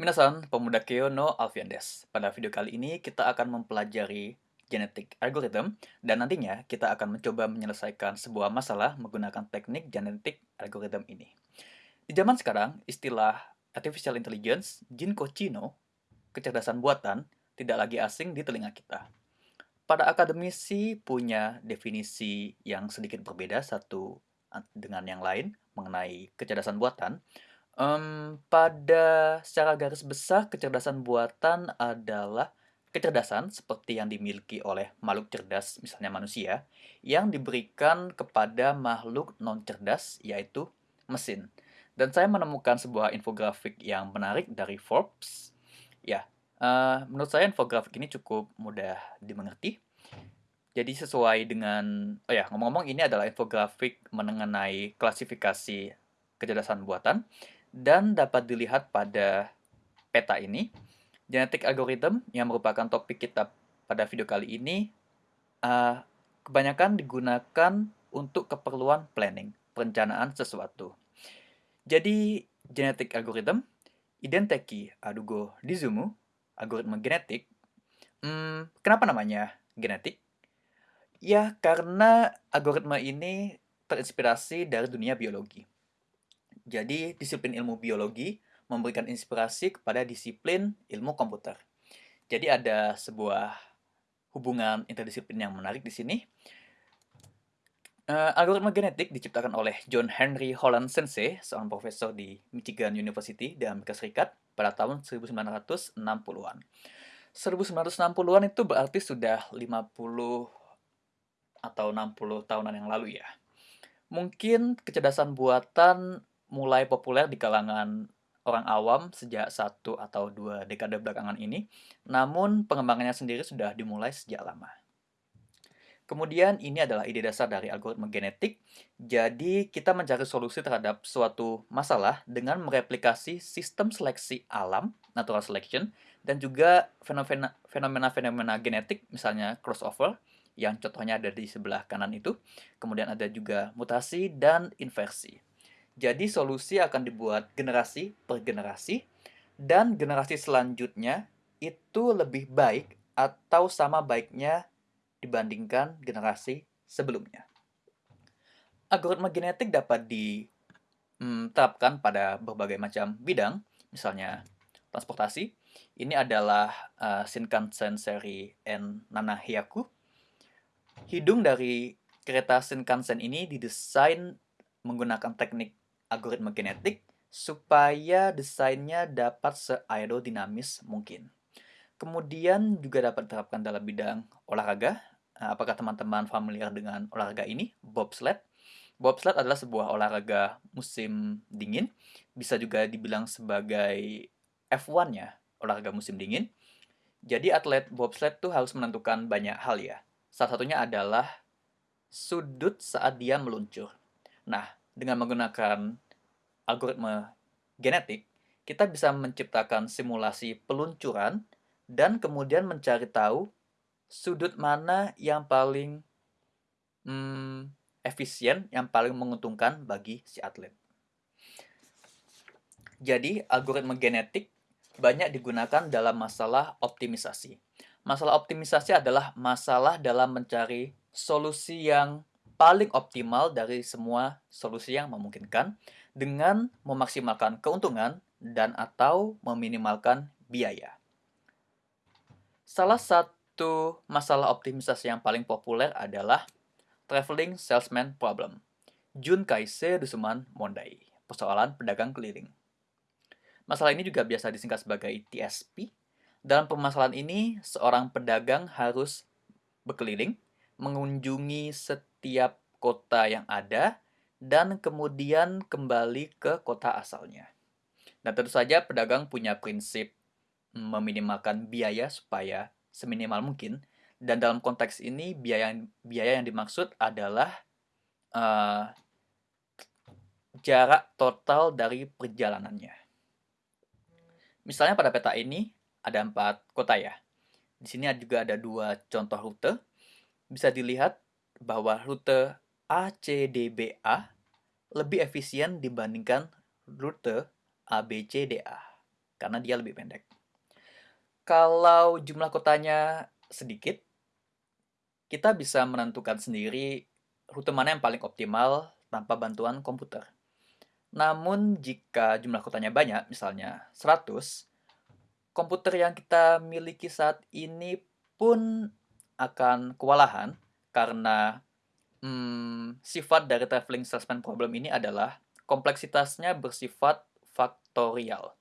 Minasan, pemuda Kyo no Alfian. Pada video kali ini kita akan mempelajari genetik algorithm dan nantinya kita akan mencoba menyelesaikan sebuah masalah menggunakan teknik genetik algorithm ini. Di zaman sekarang, istilah artificial intelligence, Jinko Chino, kecerdasan buatan, tidak lagi asing di telinga kita. Pada akademisi punya definisi yang sedikit berbeda satu dengan yang lain mengenai kecerdasan buatan. Um, pada secara garis besar, kecerdasan buatan adalah kecerdasan seperti yang dimiliki oleh makhluk cerdas, misalnya manusia, yang diberikan kepada makhluk non-cerdas, yaitu mesin. Dan saya menemukan sebuah infografik yang menarik dari Forbes. Ya, uh, menurut saya infografik ini cukup mudah dimengerti. Jadi sesuai dengan, oh ya ngomong-ngomong ini adalah infografik mengenai klasifikasi kecerdasan buatan dan dapat dilihat pada peta ini. Genetik algorithm yang merupakan topik kita pada video kali ini uh, kebanyakan digunakan untuk keperluan planning, perencanaan sesuatu. Jadi, genetik algorithm, identeki adugo dizumu, algoritma genetik, hmm, kenapa namanya genetik? Ya, karena algoritma ini terinspirasi dari dunia biologi. Jadi, disiplin ilmu biologi memberikan inspirasi kepada disiplin ilmu komputer. Jadi ada sebuah hubungan interdisiplin yang menarik di sini. Uh, algoritma genetik diciptakan oleh John Henry Holland Sensei, seorang profesor di Michigan University di Amerika Serikat pada tahun 1960-an. 1960-an itu berarti sudah 50 atau 60 tahunan yang lalu ya. Mungkin kecerdasan buatan mulai populer di kalangan orang awam sejak satu atau dua dekade belakangan ini, namun pengembangannya sendiri sudah dimulai sejak lama. Kemudian ini adalah ide dasar dari algoritma genetik. Jadi kita mencari solusi terhadap suatu masalah dengan mereplikasi sistem seleksi alam, natural selection, dan juga fenomena-fenomena genetik, misalnya crossover, yang contohnya ada di sebelah kanan itu. Kemudian ada juga mutasi dan inversi. Jadi solusi akan dibuat generasi per generasi dan generasi selanjutnya itu lebih baik atau sama baiknya dibandingkan generasi sebelumnya. Algoritma genetik dapat diterapkan pada berbagai macam bidang, misalnya transportasi. Ini adalah uh, Shinkansen seri N Nanahiyaku. Hidung dari kereta Shinkansen ini didesain menggunakan teknik algoritma genetik supaya desainnya dapat se-aerodinamis mungkin. Kemudian juga dapat diterapkan dalam bidang olahraga. Nah, apakah teman-teman familiar dengan olahraga ini? Bobsled. Bobsled adalah sebuah olahraga musim dingin. Bisa juga dibilang sebagai F1-nya, olahraga musim dingin. Jadi atlet bobsled tuh harus menentukan banyak hal ya. Salah satunya adalah sudut saat dia meluncur. Nah, dengan menggunakan algoritma genetik, kita bisa menciptakan simulasi peluncuran dan kemudian mencari tahu sudut mana yang paling hmm, efisien, yang paling menguntungkan bagi si atlet. Jadi, algoritma genetik banyak digunakan dalam masalah optimisasi. Masalah optimisasi adalah masalah dalam mencari solusi yang paling optimal dari semua solusi yang memungkinkan dengan memaksimalkan keuntungan dan atau meminimalkan biaya. Salah satu masalah optimisasi yang paling populer adalah Traveling Salesman Problem. Jun Kaise Dusuman Mondai, persoalan pedagang keliling. Masalah ini juga biasa disingkat sebagai TSP. Dalam permasalahan ini, seorang pedagang harus berkeliling, mengunjungi setiap setiap kota yang ada dan kemudian kembali ke kota asalnya. Nah, tentu saja pedagang punya prinsip meminimalkan biaya supaya seminimal mungkin. Dan dalam konteks ini biaya biaya yang dimaksud adalah uh, jarak total dari perjalanannya. Misalnya pada peta ini ada empat kota ya. Di sini juga ada dua contoh rute. Bisa dilihat bahwa rute ACDBA lebih efisien dibandingkan rute ABCDA. karena dia lebih pendek. Kalau jumlah kotanya sedikit, kita bisa menentukan sendiri rute mana yang paling optimal tanpa bantuan komputer. Namun jika jumlah kotanya banyak, misalnya 100, komputer yang kita miliki saat ini pun akan kewalahan karena hmm, sifat dari traveling salesman problem ini adalah kompleksitasnya bersifat faktorial.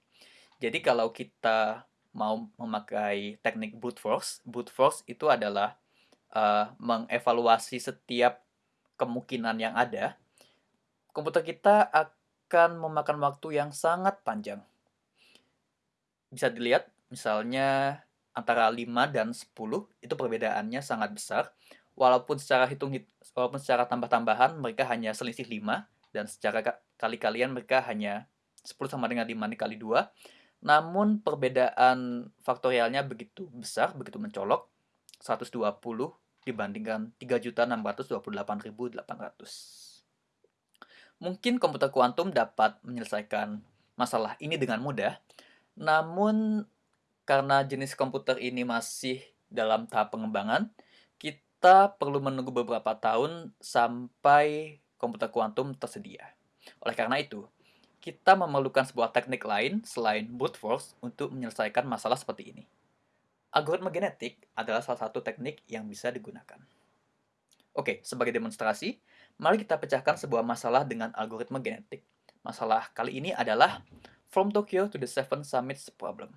Jadi kalau kita mau memakai teknik brute force, brute force itu adalah uh, mengevaluasi setiap kemungkinan yang ada. Komputer kita akan memakan waktu yang sangat panjang. Bisa dilihat misalnya antara 5 dan 10 itu perbedaannya sangat besar. Walaupun secara hitung walaupun secara tambah-tambahan mereka hanya selisih 5 dan secara kali-kalian mereka hanya 10 sama dengan 5 dikali 2 namun perbedaan faktorialnya begitu besar, begitu mencolok, 120 dibandingkan 3.628.800. Mungkin komputer kuantum dapat menyelesaikan masalah ini dengan mudah, namun karena jenis komputer ini masih dalam tahap pengembangan, kita perlu menunggu beberapa tahun sampai komputer kuantum tersedia. Oleh karena itu, kita memerlukan sebuah teknik lain selain brute force untuk menyelesaikan masalah seperti ini. Algoritma genetik adalah salah satu teknik yang bisa digunakan. Oke, sebagai demonstrasi, mari kita pecahkan sebuah masalah dengan algoritma genetik. Masalah kali ini adalah From Tokyo to the Seven Summits Problem.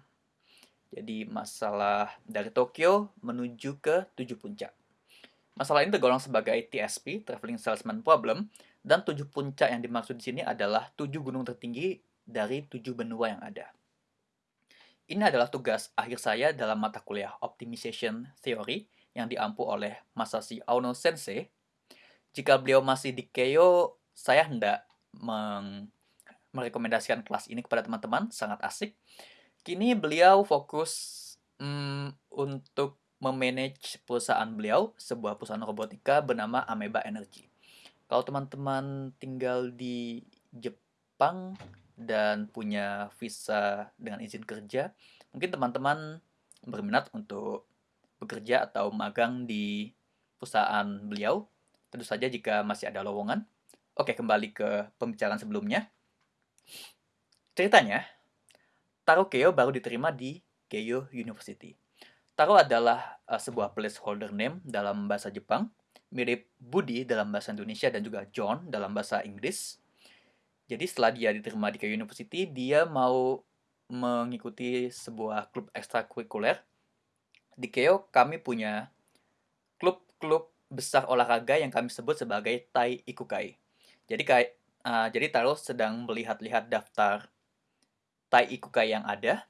Jadi masalah dari Tokyo menuju ke tujuh puncak. Masalah ini tergolong sebagai TSP, Traveling Salesman Problem, dan tujuh puncak yang dimaksud di sini adalah tujuh gunung tertinggi dari tujuh benua yang ada. Ini adalah tugas akhir saya dalam mata kuliah Optimization Theory yang diampu oleh Masashi Aono Sensei. Jika beliau masih di Keio, saya hendak merekomendasikan kelas ini kepada teman-teman, sangat asik. Kini beliau fokus hmm, untuk memanage perusahaan beliau, sebuah perusahaan robotika bernama Ameba Energy. Kalau teman-teman tinggal di Jepang dan punya visa dengan izin kerja, mungkin teman-teman berminat untuk bekerja atau magang di perusahaan beliau. Tentu saja jika masih ada lowongan. Oke, kembali ke pembicaraan sebelumnya. Ceritanya, Taro Keio baru diterima di Keio University. Taro adalah uh, sebuah placeholder name dalam bahasa Jepang mirip Budi dalam bahasa Indonesia dan juga John dalam bahasa Inggris. Jadi setelah dia diterima di Keio University, dia mau mengikuti sebuah klub ekstrakurikuler. Di Keio kami punya klub-klub besar olahraga yang kami sebut sebagai Tai Ikukai. Jadi kayak uh, jadi Taro sedang melihat-lihat daftar Tai Ikukai yang ada.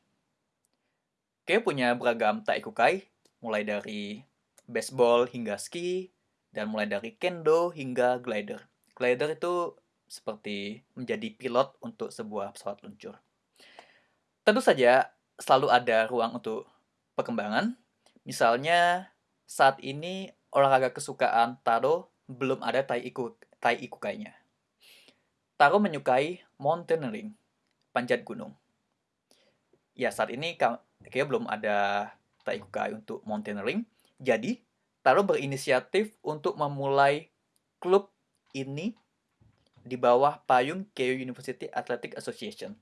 Keio punya beragam Tai Ikukai, mulai dari baseball hingga ski, dan mulai dari kendo hingga glider. Glider itu seperti menjadi pilot untuk sebuah pesawat luncur. Tentu saja selalu ada ruang untuk perkembangan. Misalnya saat ini olahraga kesukaan Taro belum ada tai iku tai. Taro menyukai mountaineering, panjat gunung. Ya saat ini kayaknya belum ada tai ikukai untuk mountaineering. Jadi Taro berinisiatif untuk memulai klub ini di bawah payung Keio University Athletic Association.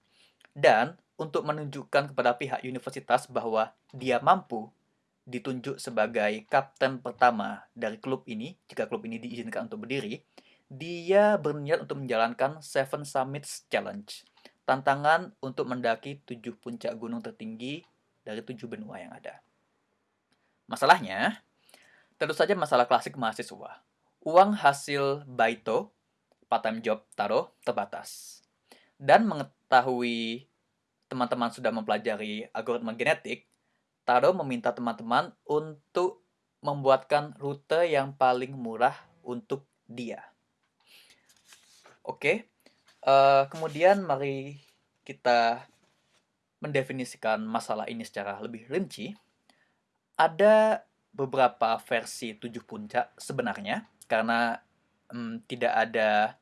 Dan untuk menunjukkan kepada pihak universitas bahwa dia mampu ditunjuk sebagai kapten pertama dari klub ini, jika klub ini diizinkan untuk berdiri, dia berniat untuk menjalankan Seven Summits Challenge, tantangan untuk mendaki tujuh puncak gunung tertinggi dari tujuh benua yang ada. Masalahnya, Tentu saja masalah klasik mahasiswa. Uang hasil baito, part-time job Taro, terbatas. Dan mengetahui teman-teman sudah mempelajari algoritma genetik, Taro meminta teman-teman untuk membuatkan rute yang paling murah untuk dia. Oke, uh, kemudian mari kita mendefinisikan masalah ini secara lebih rinci. Ada beberapa versi tujuh puncak sebenarnya karena hmm, tidak ada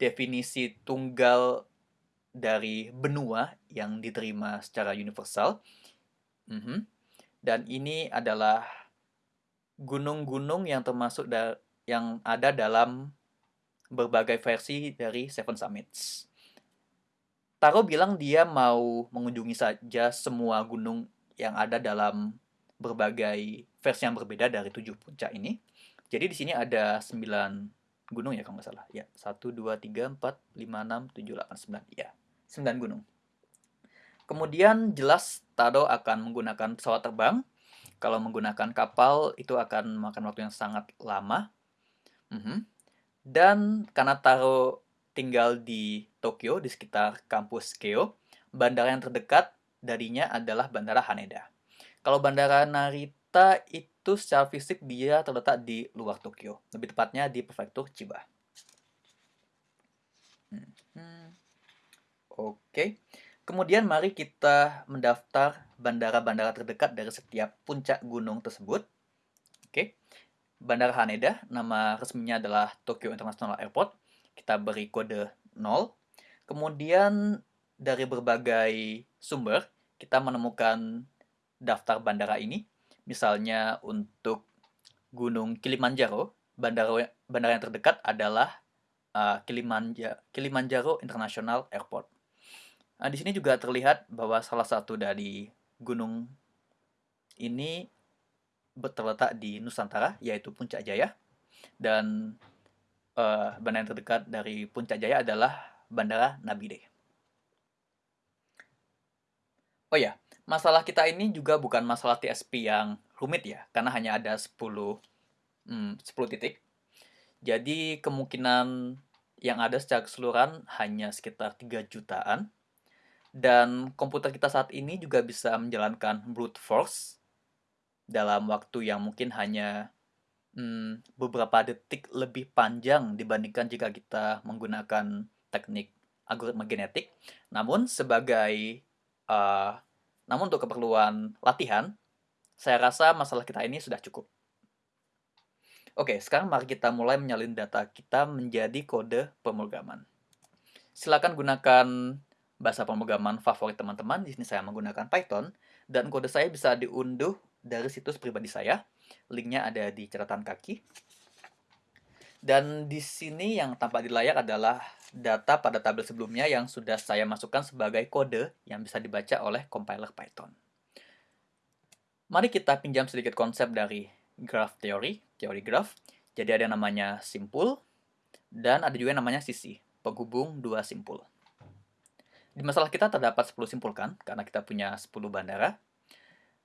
definisi tunggal dari benua yang diterima secara universal. Mhm. Dan ini adalah gunung-gunung yang termasuk yang ada dalam berbagai versi dari Seven Summits. Taro bilang dia mau mengunjungi saja semua gunung yang ada dalam berbagai versi yang berbeda dari tujuh puncak ini. Jadi di sini ada sembilan gunung ya kalau nggak salah. Ya, satu, dua, tiga, empat, lima, enam, tujuh, delapan, sembilan. Ya, sembilan gunung. Kemudian jelas Taro akan menggunakan pesawat terbang. Kalau menggunakan kapal itu akan makan waktu yang sangat lama. Mm -hmm. Dan karena Taro tinggal di Tokyo, di sekitar kampus Keio. Bandara yang terdekat darinya adalah Bandara Haneda. Kalau Bandara Narita itu secara fisik dia terletak di luar Tokyo, lebih tepatnya di prefektur Chiba. Hmm. Oke, okay. kemudian mari kita mendaftar bandara-bandara terdekat dari setiap puncak gunung tersebut. Oke, okay. Bandara Haneda, nama resminya adalah Tokyo International Airport kita beri kode 0. Kemudian dari berbagai sumber kita menemukan daftar bandara ini. Misalnya untuk Gunung Kilimanjaro, bandara bandara yang terdekat adalah uh, Kilimanjaro, Kilimanjaro International Airport. Nah, di sini juga terlihat bahwa salah satu dari gunung ini terletak di Nusantara, yaitu Puncak Jaya. Dan uh, bandara yang terdekat dari Puncak Jaya adalah Bandara Nabide. Oh ya, masalah kita ini juga bukan masalah TSP yang rumit ya, karena hanya ada 10, hmm, 10 titik. Jadi kemungkinan yang ada secara keseluruhan hanya sekitar 3 jutaan. Dan komputer kita saat ini juga bisa menjalankan brute force dalam waktu yang mungkin hanya hmm, beberapa detik lebih panjang dibandingkan jika kita menggunakan teknik algoritma genetik. Namun sebagai uh, namun untuk keperluan latihan, saya rasa masalah kita ini sudah cukup. Oke, sekarang mari kita mulai menyalin data kita menjadi kode pemrograman. Silakan gunakan bahasa pemrograman favorit teman-teman. Di sini saya menggunakan Python dan kode saya bisa diunduh dari situs pribadi saya Linknya ada di catatan kaki. Dan di sini yang tampak di layar adalah data pada tabel sebelumnya yang sudah saya masukkan sebagai kode yang bisa dibaca oleh compiler Python. Mari kita pinjam sedikit konsep dari graph theory, teori graph. Jadi ada yang namanya simpul, dan ada juga yang namanya sisi, penghubung dua simpul. Di masalah kita terdapat 10 simpul kan, karena kita punya 10 bandara.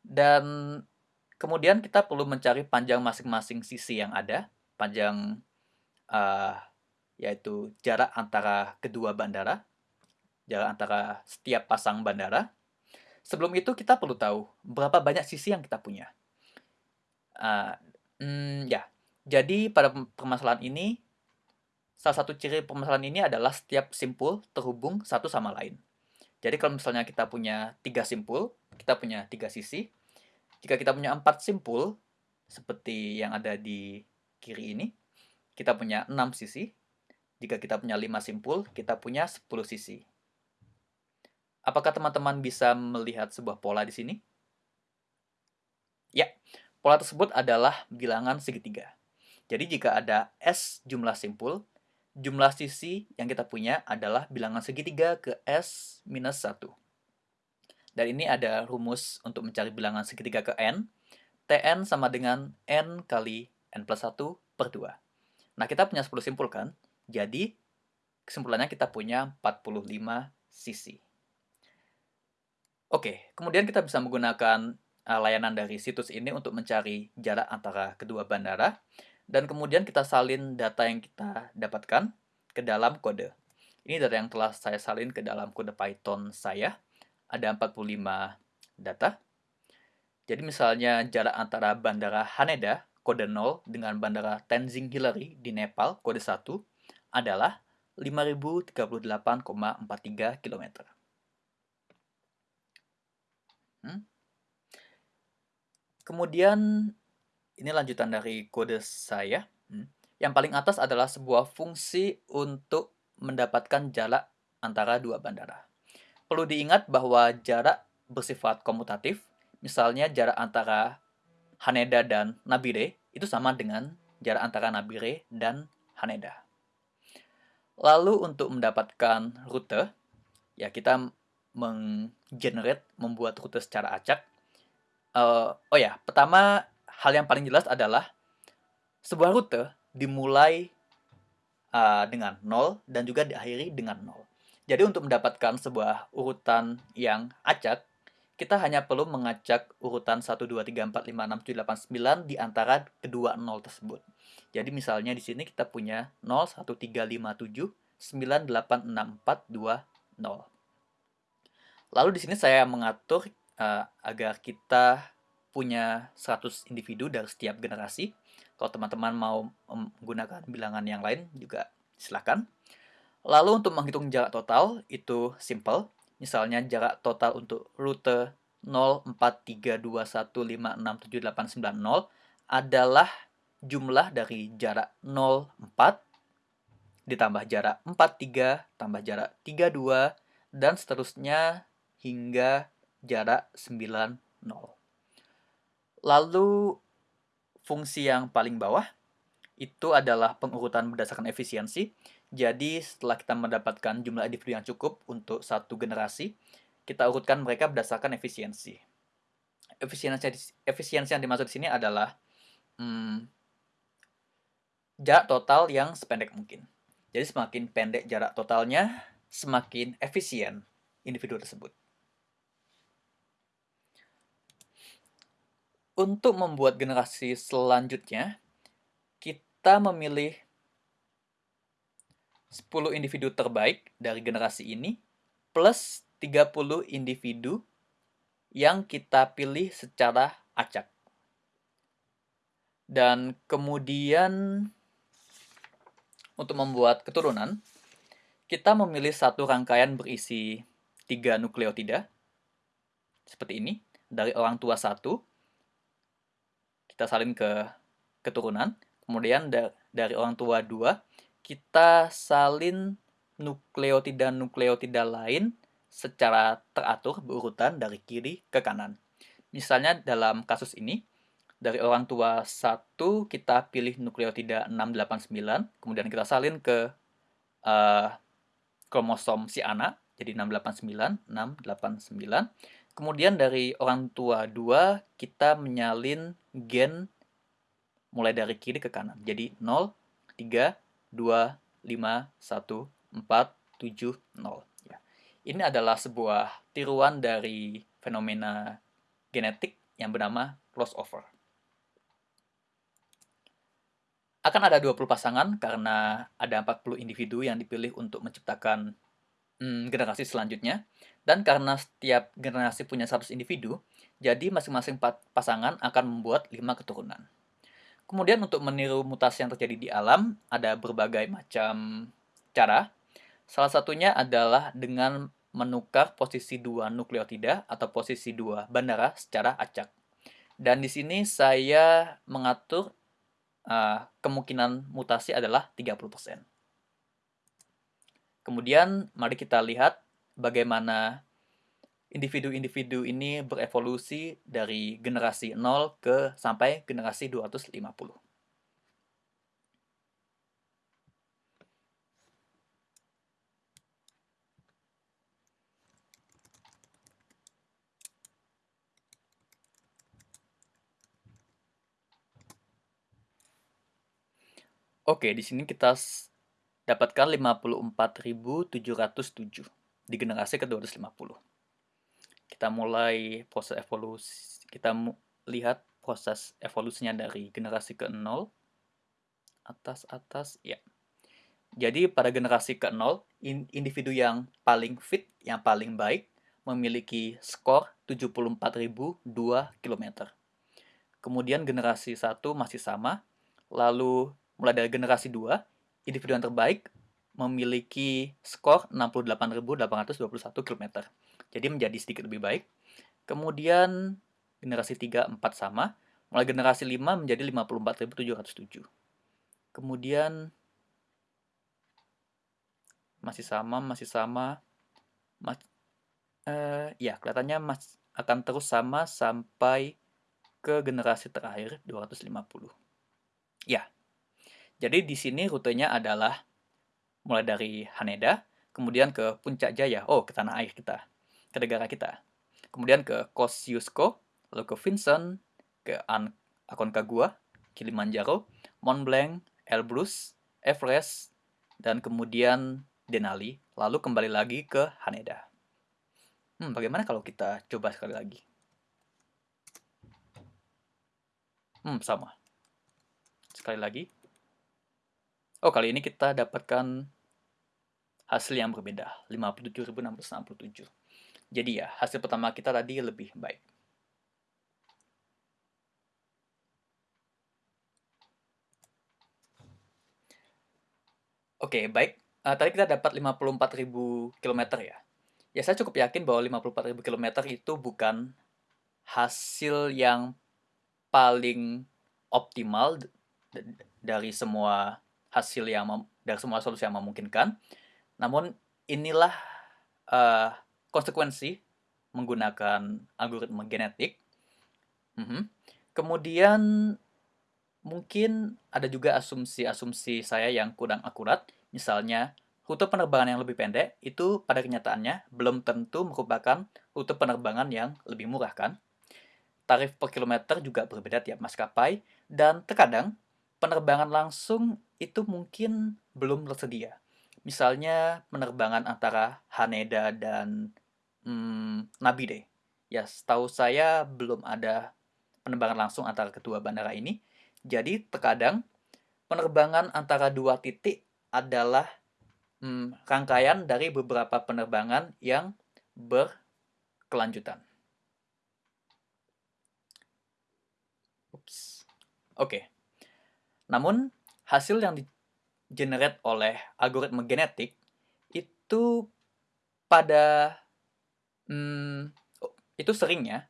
Dan Kemudian kita perlu mencari panjang masing-masing sisi yang ada, panjang uh, yaitu jarak antara kedua bandara, jarak antara setiap pasang bandara. Sebelum itu kita perlu tahu berapa banyak sisi yang kita punya. Uh, mm, ya, jadi pada permasalahan ini salah satu ciri permasalahan ini adalah setiap simpul terhubung satu sama lain. Jadi kalau misalnya kita punya tiga simpul, kita punya tiga sisi, jika kita punya empat simpul, seperti yang ada di kiri ini, kita punya enam sisi. Jika kita punya lima simpul, kita punya 10 sisi. Apakah teman-teman bisa melihat sebuah pola di sini? Ya, pola tersebut adalah bilangan segitiga. Jadi jika ada S jumlah simpul, jumlah sisi yang kita punya adalah bilangan segitiga ke S minus 1. Dan ini ada rumus untuk mencari bilangan segitiga ke n. Tn sama dengan n kali n plus 1 per 2. Nah, kita punya 10 simpul kan? Jadi, kesimpulannya kita punya 45 sisi. Oke, kemudian kita bisa menggunakan uh, layanan dari situs ini untuk mencari jarak antara kedua bandara. Dan kemudian kita salin data yang kita dapatkan ke dalam kode. Ini data yang telah saya salin ke dalam kode Python saya ada 45 data. Jadi misalnya jarak antara Bandara Haneda, kode 0, dengan Bandara Tenzing Hillary di Nepal, kode 1, adalah 5038,43 km. Hmm? Kemudian, ini lanjutan dari kode saya. Hmm. Yang paling atas adalah sebuah fungsi untuk mendapatkan jarak antara dua bandara. Perlu diingat bahwa jarak bersifat komutatif, misalnya jarak antara Haneda dan Nabire itu sama dengan jarak antara Nabire dan Haneda. Lalu untuk mendapatkan rute, ya kita menggenerate, membuat rute secara acak. Uh, oh ya, pertama hal yang paling jelas adalah sebuah rute dimulai uh, dengan 0 dan juga diakhiri dengan 0. Jadi untuk mendapatkan sebuah urutan yang acak, kita hanya perlu mengacak urutan 1, 2, 3, 4, 5, 6, 7, 8, 9 di antara kedua 0 tersebut. Jadi misalnya di sini kita punya 0, 1, 3, 5, 7, 9, 8, 6, 4, 2, 0. Lalu di sini saya mengatur uh, agar kita punya 100 individu dari setiap generasi. Kalau teman-teman mau menggunakan bilangan yang lain juga silakan. Lalu untuk menghitung jarak total itu simple. Misalnya jarak total untuk rute 04321567890 adalah jumlah dari jarak 04 ditambah jarak 43 tambah jarak 32 dan seterusnya hingga jarak 90. Lalu fungsi yang paling bawah itu adalah pengurutan berdasarkan efisiensi. Jadi setelah kita mendapatkan jumlah individu yang cukup untuk satu generasi, kita urutkan mereka berdasarkan efisiensi. Efisiensi, efisiensi yang dimaksud di sini adalah hmm, jarak total yang sependek mungkin. Jadi semakin pendek jarak totalnya, semakin efisien individu tersebut. Untuk membuat generasi selanjutnya, kita memilih 10 individu terbaik dari generasi ini plus 30 individu yang kita pilih secara acak. Dan kemudian untuk membuat keturunan, kita memilih satu rangkaian berisi tiga nukleotida, seperti ini, dari orang tua satu, kita salin ke keturunan. Kemudian da dari orang tua dua, kita salin nukleotida-nukleotida lain secara teratur berurutan dari kiri ke kanan. Misalnya dalam kasus ini, dari orang tua satu kita pilih nukleotida 689, kemudian kita salin ke uh, kromosom si anak, jadi 689, 689. Kemudian dari orang tua 2 kita menyalin gen mulai dari kiri ke kanan. Jadi 0, 3, 2, 5, 1, 4, 7, 0. Ya. Ini adalah sebuah tiruan dari fenomena genetik yang bernama crossover. Akan ada 20 pasangan karena ada 40 individu yang dipilih untuk menciptakan hmm, generasi selanjutnya. Dan karena setiap generasi punya 100 individu, jadi masing-masing pasangan akan membuat 5 keturunan. Kemudian untuk meniru mutasi yang terjadi di alam, ada berbagai macam cara. Salah satunya adalah dengan menukar posisi dua nukleotida atau posisi dua bandara secara acak. Dan di sini saya mengatur uh, kemungkinan mutasi adalah 30%. Kemudian mari kita lihat bagaimana individu-individu ini berevolusi dari generasi 0 ke sampai generasi 250. Oke, di sini kita dapatkan 54.707 di generasi ke-250. Kita mulai proses evolusi, kita lihat proses evolusinya dari generasi ke-0 atas atas ya. Jadi pada generasi ke-0 individu yang paling fit, yang paling baik memiliki skor 74.002 km. Kemudian generasi 1 masih sama, lalu mulai dari generasi 2 individu yang terbaik memiliki skor 68.821 km. Jadi menjadi sedikit lebih baik. Kemudian generasi 3, 4 sama. Mulai generasi 5 menjadi 54.707. Kemudian masih sama, masih sama. Mas uh, ya kelihatannya mas akan terus sama sampai ke generasi terakhir 250. Ya. Jadi di sini rutenya adalah mulai dari Haneda, kemudian ke Puncak Jaya, oh ke tanah air kita, ke negara kita. Kemudian ke Kosciuszko, lalu ke Vincent, ke An Aconcagua, Kilimanjaro, Mont Blanc, Elbrus, Everest, dan kemudian Denali, lalu kembali lagi ke Haneda. Hmm, bagaimana kalau kita coba sekali lagi? Hmm, sama. Sekali lagi. Oh, kali ini kita dapatkan hasil yang berbeda, 57.667. Jadi ya, hasil pertama kita tadi lebih baik. Oke, baik. Uh, tadi kita dapat 54.000 km ya. Ya, saya cukup yakin bahwa 54.000 km itu bukan hasil yang paling optimal dari semua hasil yang dari semua solusi yang memungkinkan. Namun inilah uh, konsekuensi menggunakan algoritma genetik. Mm -hmm. Kemudian mungkin ada juga asumsi-asumsi saya yang kurang akurat. Misalnya, rute penerbangan yang lebih pendek itu pada kenyataannya belum tentu merupakan rute penerbangan yang lebih murah kan? Tarif per kilometer juga berbeda tiap maskapai, dan terkadang penerbangan langsung itu mungkin belum tersedia misalnya penerbangan antara Haneda dan hmm, Nabide. Ya, setahu saya belum ada penerbangan langsung antara kedua bandara ini. Jadi, terkadang penerbangan antara dua titik adalah hmm, rangkaian dari beberapa penerbangan yang berkelanjutan. Oke. Okay. Namun, hasil yang di generate oleh algoritma genetik itu pada hmm, itu seringnya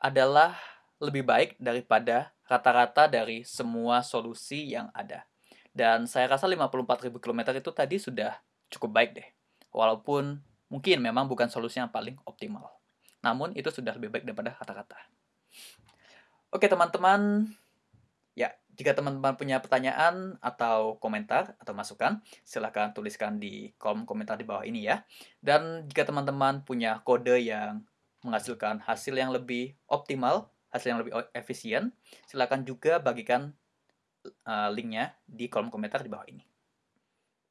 adalah lebih baik daripada rata-rata dari semua solusi yang ada. Dan saya rasa 54.000 km itu tadi sudah cukup baik deh. Walaupun mungkin memang bukan solusi yang paling optimal. Namun itu sudah lebih baik daripada rata-rata. Oke teman-teman, ya jika teman-teman punya pertanyaan atau komentar atau masukan, silahkan tuliskan di kolom komentar di bawah ini ya. Dan jika teman-teman punya kode yang menghasilkan hasil yang lebih optimal, hasil yang lebih efisien, silahkan juga bagikan uh, linknya di kolom komentar di bawah ini.